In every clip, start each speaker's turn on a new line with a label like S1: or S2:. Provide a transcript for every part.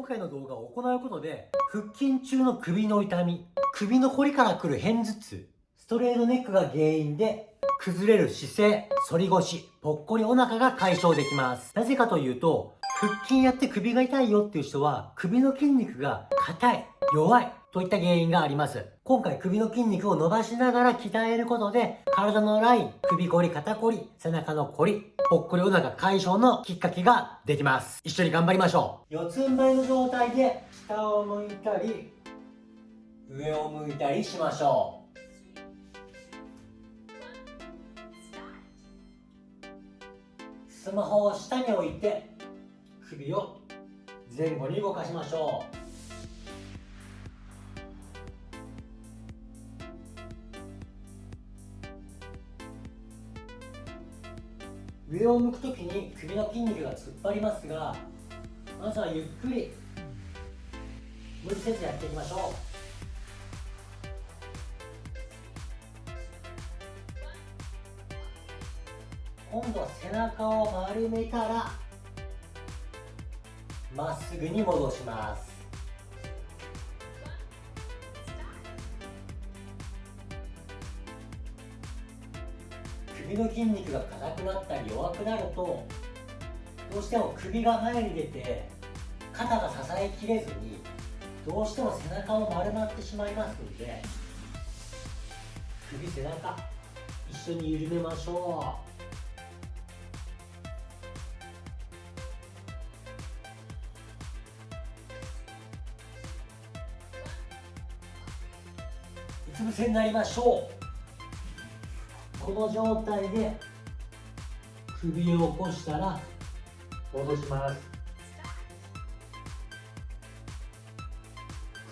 S1: 今回の動画を行うことで腹筋中の首の痛み首の凝りからくる片頭痛ストレートネックが原因で崩れる姿勢反り腰ぽっこりお腹が解消できます。なぜかというと腹筋やって首が痛いよっていう人は首の筋肉が硬い弱いといった原因があります。今回首の筋肉を伸ばしながら鍛えることで、体のライン、首こり、肩こり、背中のこり、ぽっこりお腹解消のきっかけができます。一緒に頑張りましょう。四つん這いの状態で下を向いたり、上を向いたりしましょう。スマホを下に置いて首を前後に動かしましょう上を向くときに首の筋肉が突っ張りますがまずはゆっくり無理せずやっていきましょう。今度は背中を丸めたらまっすぐに戻します。首の筋肉が硬くなったり弱くなるとどうしても首が前に出て肩が支えきれずにどうしても背中を丸まってしまいますので首背中一緒に緩めましょう。うつ伏せになりましょう。この状態で首を起こしたら戻します。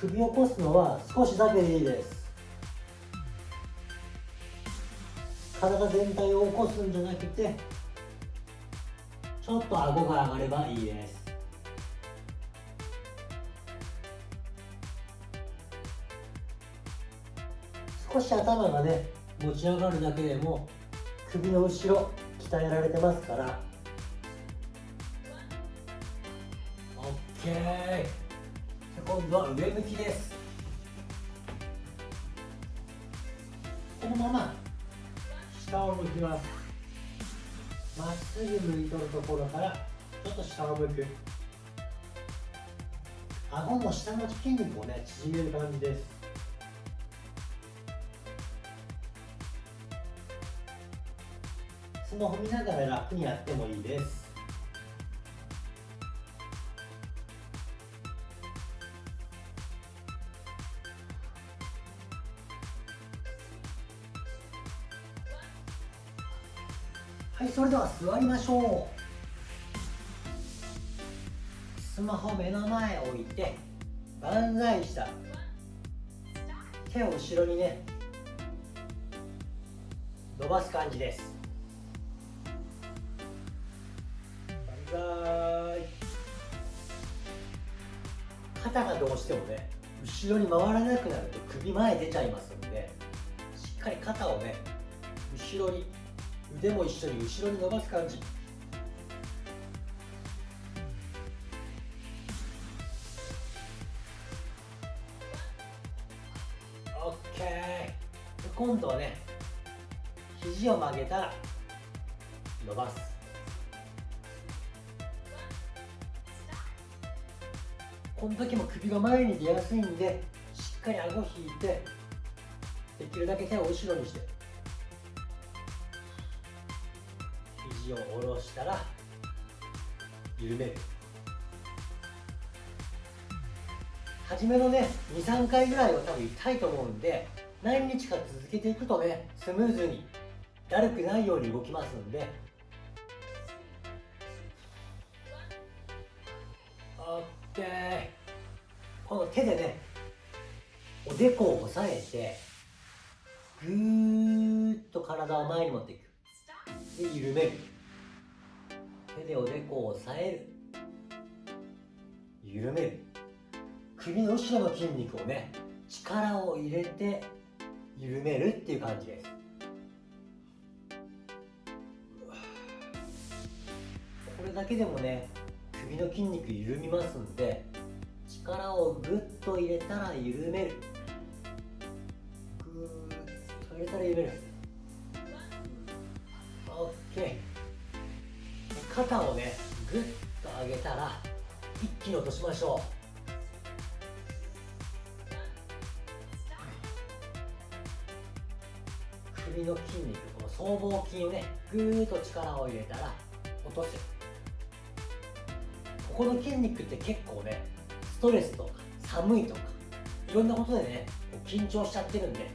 S1: 首を起こすのは少しだけでいいです。体全体を起こすんじゃなくてちょっと顎が上がればいいです。少し頭がね持ち上がるだけでも首の後ろ鍛えられてますから。OK 今度は上向きです。このまま下を向きます。まっすぐ向いとるところからちょっと下を向く。顎の下の筋肉をね縮める感じです。スマホ見ながら楽にやってもいいです。はいそれでは座りましょう。スマホ目の前置いて万歳した。手を後ろにね。伸ばす感じです。肩がどうしてもね後ろに回らなくなると首前出ちゃいますのでしっかり肩をね後ろに腕も一緒に後ろに伸ばす感じ。オッケー。今度はね肘を曲げたら伸ばす。この時も首が前に出やすいんでしっかり顎引いてできるだけ手を後ろにして。肘を下ろしたら緩める。初めのね23回ぐらいは多分痛いと思うんで何日か続けていくとねスムーズにだるくないように動きますんで。この手でねおでこを押さえてぐーっと体を前に持っていく。で緩める。手でおでこを押さえる。緩める。首の後ろの筋肉をね力を入れて緩めるっていう感じです。これだけでもね首の筋肉緩みますんで力をグッと入れたら緩める。グーッと入れたら緩める。OK 肩をねグッと上げたら一気に落としましょう。首の筋肉この僧帽筋をねぐーっと力を入れたら落とすこの筋肉って結構ねストレスとか寒いとかいろんなことでね緊張しちゃってるんで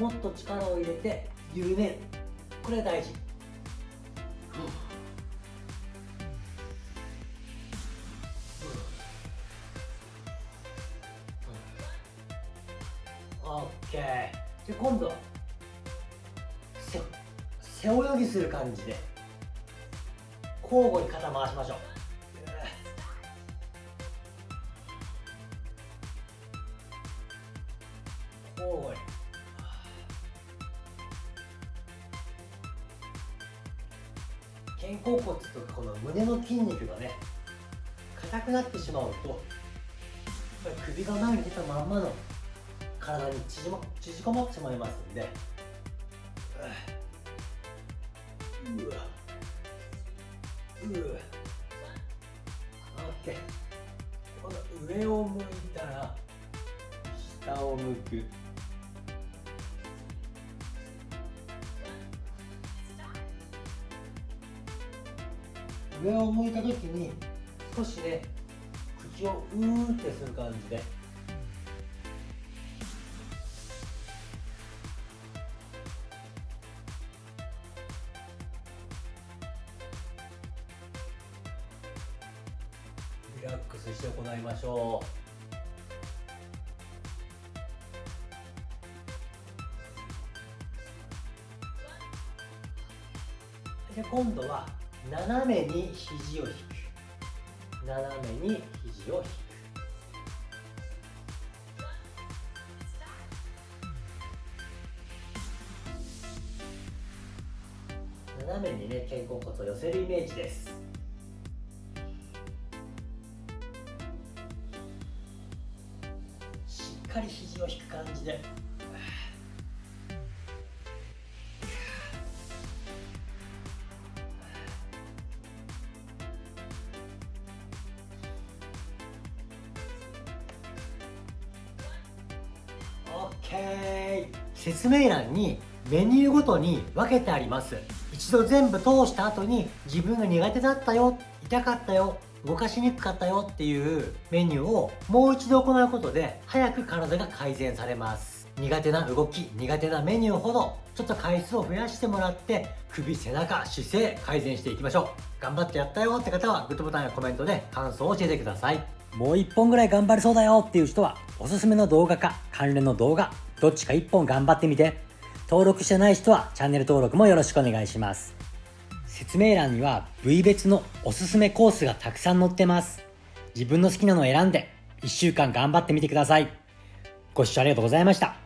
S1: もっと力を入れて緩める。これ大事。オッケー。で今度背背泳ぎする感じで交互に肩回しましょう。交互に肩甲骨とかこの胸の筋肉がね硬くなってしまうと首が前に出たまんまの体に縮,、ま、縮こまってしまいますんで。うわ。うわ。オッケーこの上を向いたら下を向く。上を向いた時に少しね口をうーってする感じで。リラックスして行いましょう。で今度は斜めに肘を引く斜めに肘を引く斜めにね肩甲骨を寄せるイメージです。しっかり肘を引く感じで。説明欄にメニューごとに分けてあります。一度全部通した後に自分が苦手だったよ痛かったよ動かしにくかったよっていうメニューをもう一度行うことで早く体が改善されます。苦手な動き苦手なメニューほどちょっと回数を増やしてもらって首背中姿勢改善していきましょう。頑張ってやったよって方はグッドボタンやコメントで感想を教えてください。もう一本ぐらい頑張れそうだよっていう人はおすすめの動画か関連の動画どっちか一本頑張ってみて。登録してない人はチャンネル登録もよろしくお願いします。説明欄には部位別のおすすめコースがたくさん載ってます。自分の好きなのを選んで1週間頑張ってみてください。ご視聴ありがとうございました。